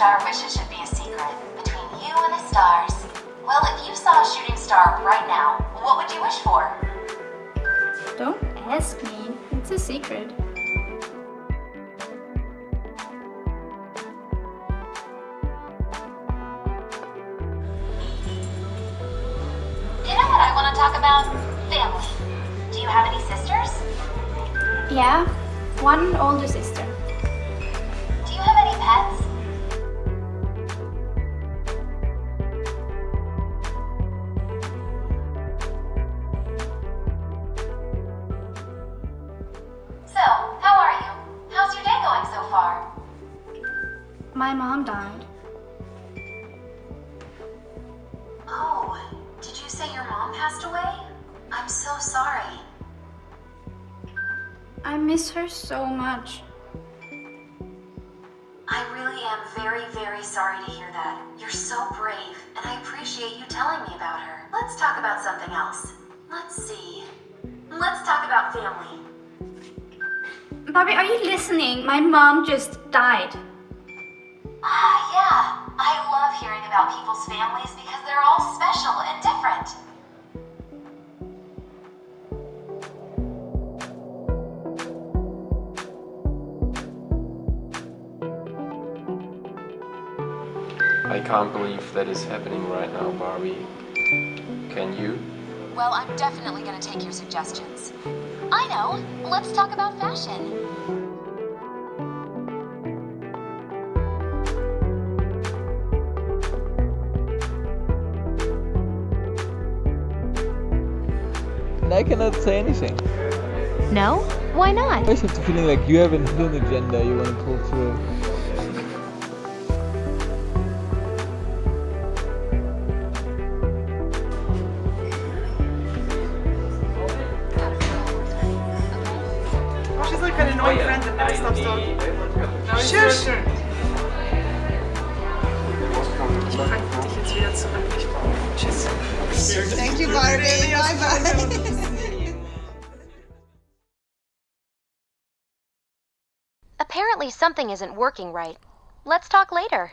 star wishes should be a secret between you and the stars. Well, if you saw a shooting star right now, what would you wish for? Don't ask me. It's a secret. You know what I want to talk about? Family. Do you have any sisters? Yeah, one older sister. Do you have any pets? So, how are you? How's your day going so far? My mom died. Oh, did you say your mom passed away? I'm so sorry. I miss her so much. Very, very sorry to hear that. You're so brave, and I appreciate you telling me about her. Let's talk about something else. Let's see. Let's talk about family. Barbie, are you listening? My mom just died. Ah, yeah. I love hearing about people's families because they're all special and different. I can't believe that is happening right now, Barbie. Can you? Well, I'm definitely gonna take your suggestions. I know. Let's talk about fashion. I cannot say anything. No? Why not? I always have the feeling like you have a hidden agenda you want to pull through. Oh, she's like an friend that never stops talking. Shush! Ich pack dich jetzt wieder zurück. Tschüss. Thank you, Barbie. Bye bye. Apparently something isn't working right. Let's talk later.